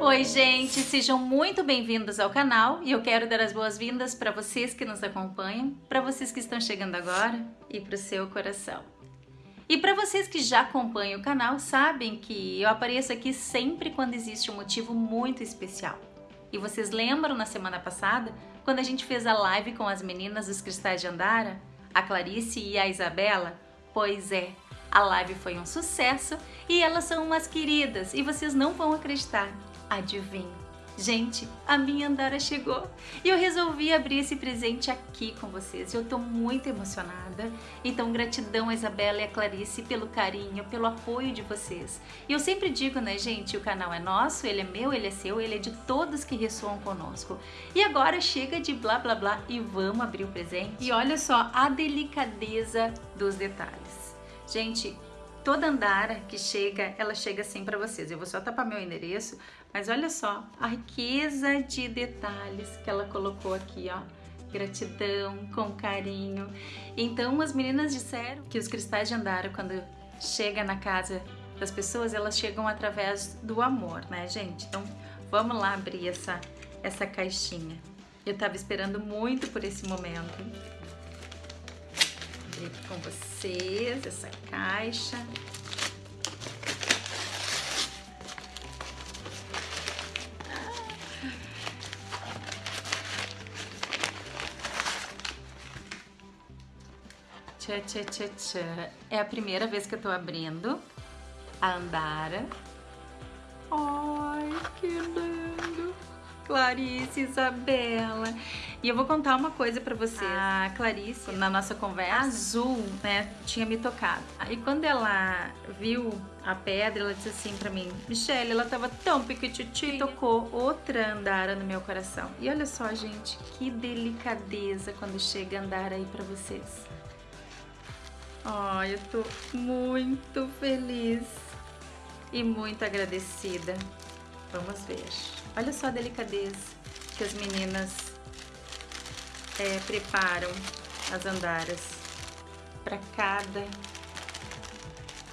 Oi gente, sejam muito bem-vindos ao canal e eu quero dar as boas-vindas para vocês que nos acompanham, para vocês que estão chegando agora e para o seu coração. E para vocês que já acompanham o canal, sabem que eu apareço aqui sempre quando existe um motivo muito especial. E vocês lembram na semana passada, quando a gente fez a live com as meninas dos Cristais de Andara, a Clarice e a Isabela? Pois é, a live foi um sucesso e elas são umas queridas e vocês não vão acreditar. Adivinha? Gente, a minha Andara chegou e eu resolvi abrir esse presente aqui com vocês. Eu tô muito emocionada, então gratidão a Isabela e a Clarice pelo carinho, pelo apoio de vocês. E eu sempre digo, né gente, o canal é nosso, ele é meu, ele é seu, ele é de todos que ressoam conosco. E agora chega de blá blá blá e vamos abrir o presente. E olha só a delicadeza dos detalhes. Gente, toda Andara que chega, ela chega assim para vocês. Eu vou só tapar meu endereço, mas olha só a riqueza de detalhes que ela colocou aqui, ó. Gratidão, com carinho. Então as meninas disseram que os cristais de Andara, quando chega na casa das pessoas, elas chegam através do amor, né, gente? Então vamos lá abrir essa, essa caixinha. Eu tava esperando muito por esse momento abrir aqui com vocês essa caixa. Tchá, tchá, tchá, tchá. É a primeira vez que eu tô abrindo a Andara. Ai, que lindo! Clarice, Isabela. E eu vou contar uma coisa pra vocês. A Clarice, na nossa conversa, azul, né, tinha me tocado. E quando ela viu a pedra, ela disse assim pra mim, Michelle, ela tava tão pequititinha. Tocou outra andara no meu coração. E olha só, gente, que delicadeza quando chega a andara aí pra vocês. Ai, eu tô muito feliz e muito agradecida. Vamos ver. Olha só a delicadeza que as meninas é, preparam as andaras para cada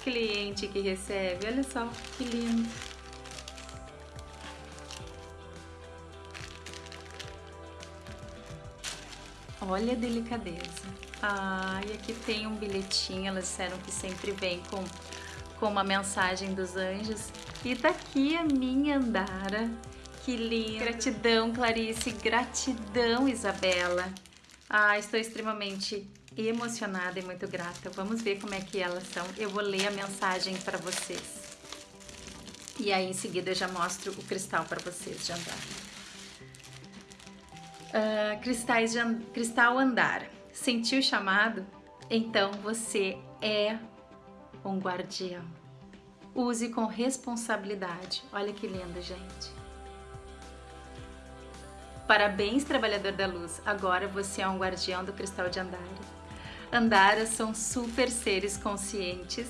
cliente que recebe. Olha só que lindo. Olha a delicadeza. Ah, e aqui tem um bilhetinho, elas disseram que sempre vem com, com uma mensagem dos anjos. E tá aqui a minha Andara que lindo. Gratidão, Clarice. Gratidão, Isabela. Ah, estou extremamente emocionada e muito grata. Vamos ver como é que elas são. Eu vou ler a mensagem para vocês. E aí, em seguida, eu já mostro o cristal para vocês de andar. Uh, cristais de, cristal andar. Sentiu o chamado? Então você é um guardião. Use com responsabilidade. Olha que lindo, gente. Parabéns, trabalhador da luz, agora você é um guardião do cristal de Andara. Andaras são super seres conscientes,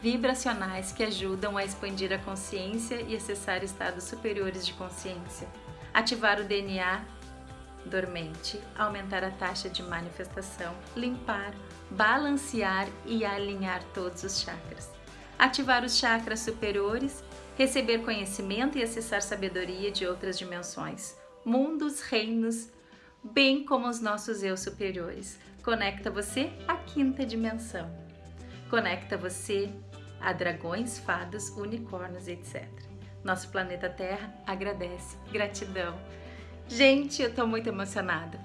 vibracionais que ajudam a expandir a consciência e acessar estados superiores de consciência, ativar o DNA dormente, aumentar a taxa de manifestação, limpar, balancear e alinhar todos os chakras, ativar os chakras superiores, receber conhecimento e acessar sabedoria de outras dimensões, mundos, reinos, bem como os nossos eu superiores. Conecta você à quinta dimensão. Conecta você a dragões, fadas, unicórnios, etc. Nosso planeta Terra agradece. Gratidão. Gente, eu tô muito emocionada.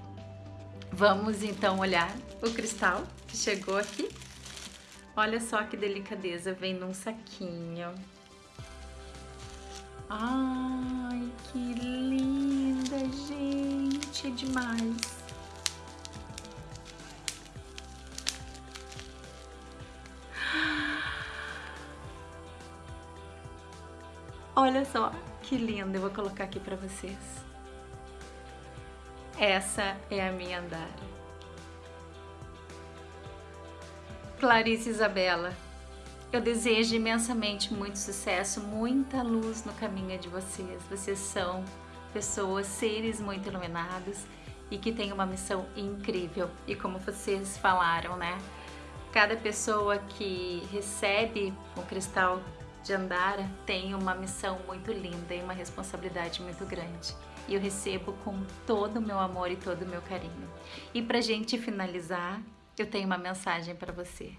Vamos então olhar o cristal que chegou aqui. Olha só que delicadeza, vem num saquinho. Ai, que linda, é demais. Olha só, que linda, eu vou colocar aqui para vocês. Essa é a minha Andara. Clarice Isabela, eu desejo imensamente muito sucesso, muita luz no caminho de vocês. Vocês são pessoas, seres muito iluminados e que tem uma missão incrível. E como vocês falaram, né? Cada pessoa que recebe o cristal de Andara tem uma missão muito linda e uma responsabilidade muito grande. E eu recebo com todo o meu amor e todo o meu carinho. E pra gente finalizar, eu tenho uma mensagem para você.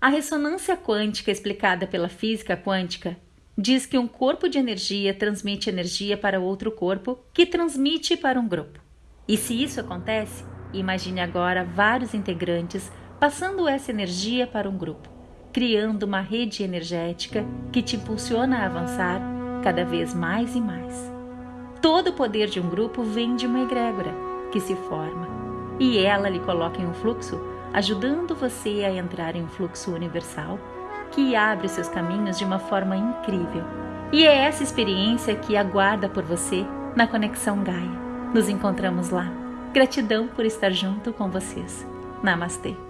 A ressonância quântica explicada pela física quântica diz que um corpo de energia transmite energia para outro corpo, que transmite para um grupo. E se isso acontece, imagine agora vários integrantes passando essa energia para um grupo, criando uma rede energética que te impulsiona a avançar cada vez mais e mais. Todo o poder de um grupo vem de uma egrégora que se forma, e ela lhe coloca em um fluxo, ajudando você a entrar em um fluxo universal que abre seus caminhos de uma forma incrível. E é essa experiência que aguarda por você na Conexão Gaia. Nos encontramos lá. Gratidão por estar junto com vocês. Namastê.